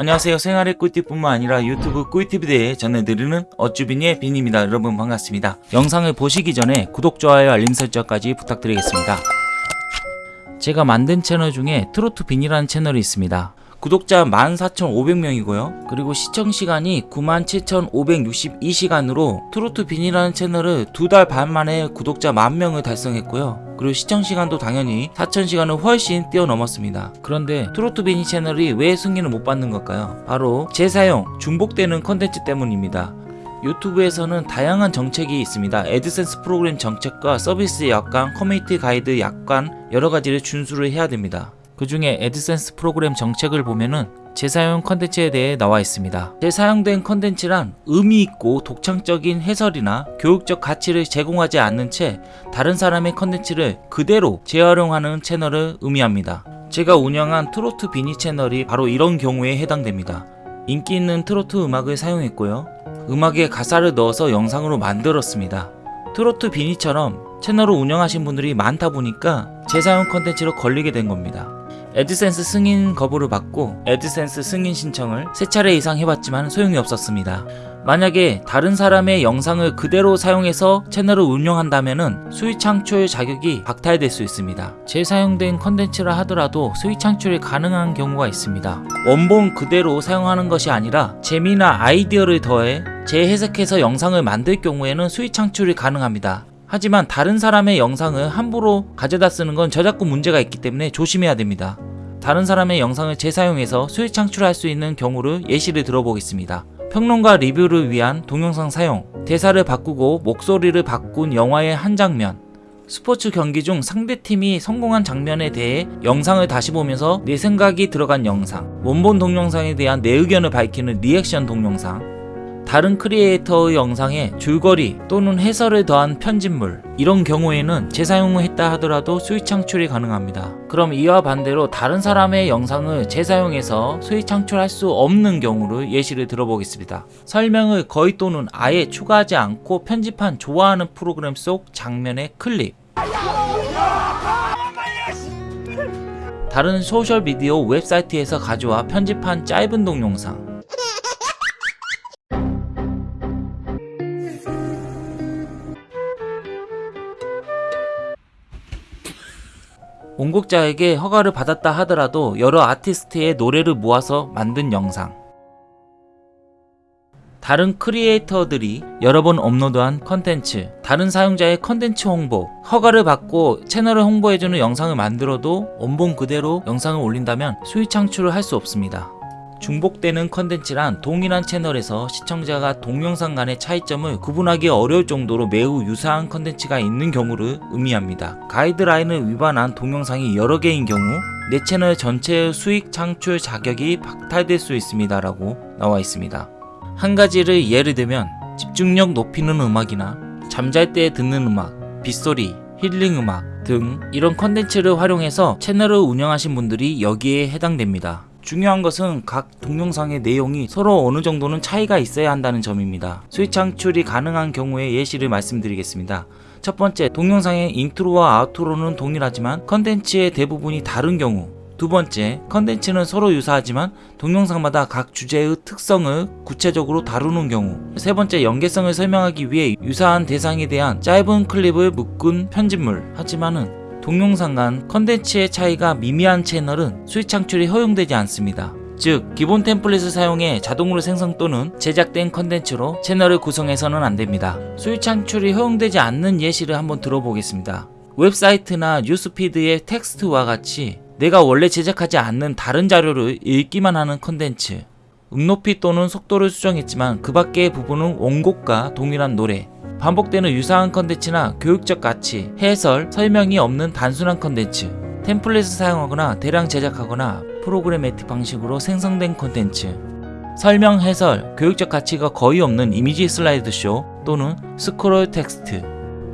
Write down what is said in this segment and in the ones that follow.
안녕하세요. 생활의 꿀팁뿐만 아니라 유튜브 꿀팁에 대해 전해드리는 어쭈빈의 빈입니다. 여러분 반갑습니다. 영상을 보시기 전에 구독, 좋아요, 알림 설정까지 부탁드리겠습니다. 제가 만든 채널 중에 트로트 빈이라는 채널이 있습니다. 구독자 14,500명이고요. 그리고 시청시간이 97,562시간으로 트로트 빈이라는 채널을 두 달 반 만에 구독자 만명을 달성했고요 그리고 시청시간도 당연히 4,000시간을 훨씬 뛰어넘었습니다 그런데 트로트 빈이 채널이 왜 승인을 못 받는 걸까요? 바로 재사용, 중복되는 컨텐츠 때문입니다 유튜브에서는 다양한 정책이 있습니다. AdSense 프로그램 정책과 서비스 약관, 커뮤니티 가이드 약관 여러가지를 준수를 해야 됩니다. 그 중에 AdSense 프로그램 정책을 보면은 재사용 컨텐츠에 대해 나와 있습니다. 재사용된 컨텐츠란 의미 있고 독창적인 해설이나 교육적 가치를 제공하지 않는 채 다른 사람의 컨텐츠를 그대로 재활용하는 채널을 의미합니다. 제가 운영한 트로트 비니 채널이 바로 이런 경우에 해당됩니다. 인기 있는 트로트 음악을 사용했고요. 음악에 가사를 넣어서 영상으로 만들었습니다. 트로트 비니처럼 채널을 운영하신 분들이 많다 보니까 재사용 컨텐츠로 걸리게 된 겁니다. AdSense 승인 거부를 받고 AdSense 승인 신청을 세 차례 이상 해봤지만 소용이 없었습니다. 만약에 다른 사람의 영상을 그대로 사용해서 채널을 운영한다면 수익 창출 자격이 박탈될 수 있습니다. 재사용된 컨텐츠라 하더라도 수익 창출이 가능한 경우가 있습니다. 원본 그대로 사용하는 것이 아니라 재미나 아이디어를 더해 재해석해서 영상을 만들 경우에는 수익 창출이 가능합니다. 하지만 다른 사람의 영상을 함부로 가져다 쓰는 건 저작권 문제가 있기 때문에 조심해야 됩니다. 다른 사람의 영상을 재사용해서 수익 창출할 수 있는 경우를 예시를 들어보겠습니다. 평론가 리뷰를 위한 동영상 사용, 대사를 바꾸고 목소리를 바꾼 영화의 한 장면, 스포츠 경기 중 상대팀이 성공한 장면에 대해 영상을 다시 보면서 내 생각이 들어간 영상, 원본 동영상에 대한 내 의견을 밝히는 리액션 동영상, 다른 크리에이터의 영상에 줄거리 또는 해설을 더한 편집물 이런 경우에는 재사용을 했다 하더라도 수익 창출이 가능합니다. 그럼 이와 반대로 다른 사람의 영상을 재사용해서 수익 창출할 수 없는 경우를 예시를 들어보겠습니다. 설명을 거의 또는 아예 추가하지 않고 편집한 좋아하는 프로그램 속 장면의 클립 다른 소셜미디어 웹사이트에서 가져와 편집한 짧은 동영상 원곡자에게 허가를 받았다 하더라도 여러 아티스트의 노래를 모아서 만든 영상. 다른 크리에이터들이 여러 번 업로드한 컨텐츠 다른 사용자의 컨텐츠 홍보 허가를 받고 채널을 홍보해주는 영상을 만들어도 원본 그대로 영상을 올린다면 수익 창출을 할 수 없습니다 중복되는 컨텐츠란 동일한 채널에서 시청자가 동영상 간의 차이점을 구분하기 어려울 정도로 매우 유사한 컨텐츠가 있는 경우를 의미합니다. 가이드라인을 위반한 동영상이 여러 개인 경우 내 채널 전체의 수익 창출 자격이 박탈될 수 있습니다 라고 나와 있습니다. 한 가지를 예를 들면 집중력 높이는 음악이나 잠잘 때 듣는 음악, 빗소리, 힐링 음악 등 이런 컨텐츠를 활용해서 채널을 운영하신 분들이 여기에 해당됩니다. 중요한 것은 각 동영상의 내용이 서로 어느 정도는 차이가 있어야 한다는 점입니다. 수익 창출이 가능한 경우의 예시를 말씀드리겠습니다. 첫 번째, 동영상의 인트로와 outro는 동일하지만 컨텐츠의 대부분이 다른 경우 두 번째, 컨텐츠는 서로 유사하지만 동영상마다 각 주제의 특성을 구체적으로 다루는 경우 세 번째, 연계성을 설명하기 위해 유사한 대상에 대한 짧은 클립을 묶은 편집물 하지만은 동영상 간 컨텐츠의 차이가 미미한 채널은 수익 창출이 허용되지 않습니다. 즉 기본 템플릿을 사용해 자동으로 생성 또는 제작된 컨텐츠로 채널을 구성해서는 안됩니다. 수익 창출이 허용되지 않는 예시를 한번 들어보겠습니다. 웹사이트나 뉴스피드의 텍스트와 같이 내가 원래 제작하지 않는 다른 자료를 읽기만 하는 컨텐츠 음높이 또는 속도를 수정했지만 그 밖의 부분은 원곡과 동일한 노래 반복되는 유사한 컨텐츠나 교육적 가치, 해설, 설명이 없는 단순한 컨텐츠 템플릿을 사용하거나 대량 제작하거나 programmatic 방식으로 생성된 컨텐츠 설명, 해설, 교육적 가치가 거의 없는 이미지 슬라이드쇼 또는 스크롤 텍스트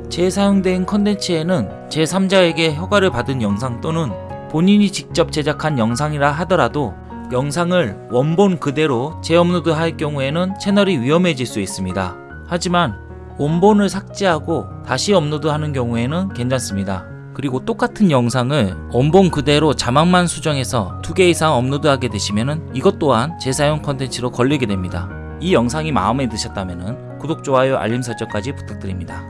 재사용된 컨텐츠에는 제3자에게 허가를 받은 영상 또는 본인이 직접 제작한 영상이라 하더라도 영상을 원본 그대로 재업로드 할 경우에는 채널이 위험해질 수 있습니다. 하지만 원본을 삭제하고 다시 업로드하는 경우에는 괜찮습니다. 그리고 똑같은 영상을 원본 그대로 자막만 수정해서 두개 이상 업로드하게 되시면은 이것 또한 재사용 컨텐츠로 걸리게 됩니다. 이 영상이 마음에 드셨다면 구독, 좋아요, 알림 설정까지 부탁드립니다.